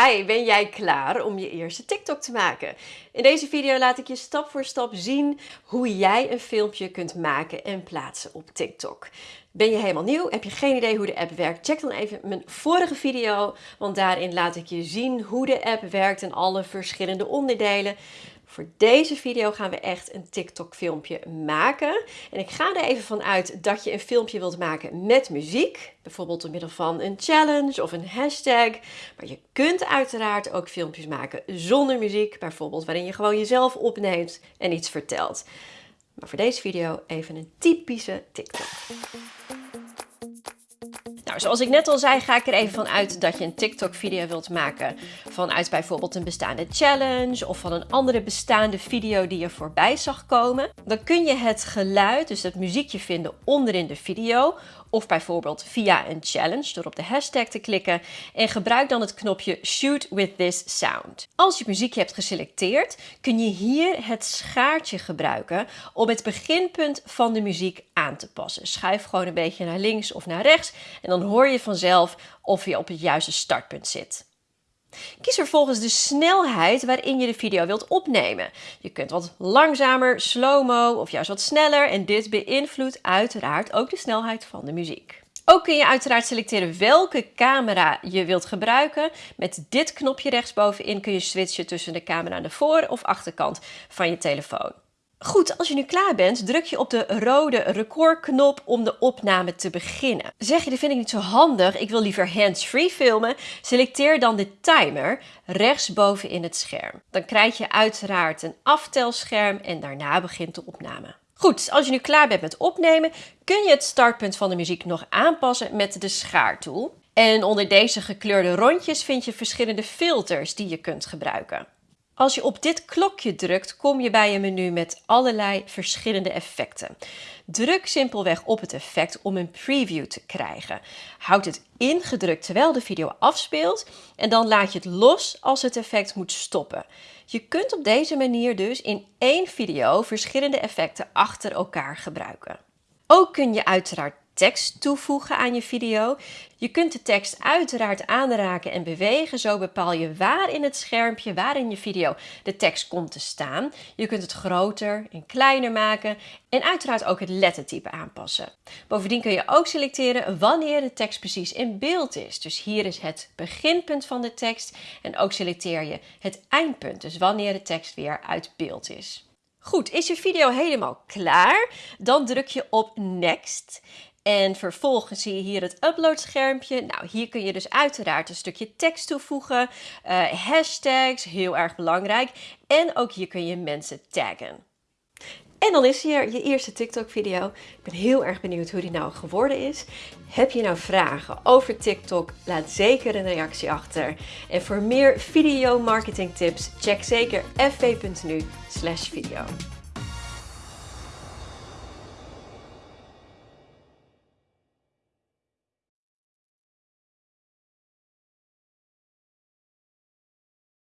Hi, ben jij klaar om je eerste TikTok te maken? In deze video laat ik je stap voor stap zien hoe jij een filmpje kunt maken en plaatsen op TikTok. Ben je helemaal nieuw? Heb je geen idee hoe de app werkt? Check dan even mijn vorige video, want daarin laat ik je zien hoe de app werkt en alle verschillende onderdelen. Voor deze video gaan we echt een TikTok filmpje maken. En ik ga er even van uit dat je een filmpje wilt maken met muziek. Bijvoorbeeld door middel van een challenge of een hashtag. Maar je kunt uiteraard ook filmpjes maken zonder muziek. Bijvoorbeeld waarin je gewoon jezelf opneemt en iets vertelt. Maar voor deze video even een typische TikTok. Nou, zoals ik net al zei, ga ik er even van uit dat je een TikTok-video wilt maken vanuit bijvoorbeeld een bestaande challenge of van een andere bestaande video die je voorbij zag komen. Dan kun je het geluid, dus het muziekje vinden onderin de video of bijvoorbeeld via een challenge door op de hashtag te klikken en gebruik dan het knopje Shoot with this sound. Als je muziekje hebt geselecteerd, kun je hier het schaartje gebruiken om het beginpunt van de muziek aan te passen. Schuif gewoon een beetje naar links of naar rechts en dan hoor je vanzelf of je op het juiste startpunt zit. Kies vervolgens de snelheid waarin je de video wilt opnemen. Je kunt wat langzamer, slow-mo of juist wat sneller en dit beïnvloedt uiteraard ook de snelheid van de muziek. Ook kun je uiteraard selecteren welke camera je wilt gebruiken. Met dit knopje rechtsbovenin kun je switchen tussen de camera aan de voor- of achterkant van je telefoon. Goed, als je nu klaar bent, druk je op de rode recordknop om de opname te beginnen. Zeg je, dat vind ik niet zo handig, ik wil liever hands-free filmen, selecteer dan de timer rechtsboven in het scherm. Dan krijg je uiteraard een aftelscherm en daarna begint de opname. Goed, als je nu klaar bent met opnemen, kun je het startpunt van de muziek nog aanpassen met de schaartool. En onder deze gekleurde rondjes vind je verschillende filters die je kunt gebruiken. Als je op dit klokje drukt, kom je bij een menu met allerlei verschillende effecten. Druk simpelweg op het effect om een preview te krijgen. Houd het ingedrukt terwijl de video afspeelt en dan laat je het los als het effect moet stoppen. Je kunt op deze manier dus in één video verschillende effecten achter elkaar gebruiken. Ook kun je uiteraard tekst toevoegen aan je video. Je kunt de tekst uiteraard aanraken en bewegen. Zo bepaal je waar in het schermpje, waar in je video de tekst komt te staan. Je kunt het groter en kleiner maken en uiteraard ook het lettertype aanpassen. Bovendien kun je ook selecteren wanneer de tekst precies in beeld is. Dus hier is het beginpunt van de tekst en ook selecteer je het eindpunt. Dus wanneer de tekst weer uit beeld is. Goed, is je video helemaal klaar? Dan druk je op Next en vervolgens zie je hier het uploadschermpje. Nou, hier kun je dus uiteraard een stukje tekst toevoegen, uh, hashtags, heel erg belangrijk. En ook hier kun je mensen taggen. En dan is hier je eerste TikTok video. Ik ben heel erg benieuwd hoe die nou geworden is. Heb je nou vragen over TikTok? Laat zeker een reactie achter. En voor meer video marketing tips, check zeker fv.nu video.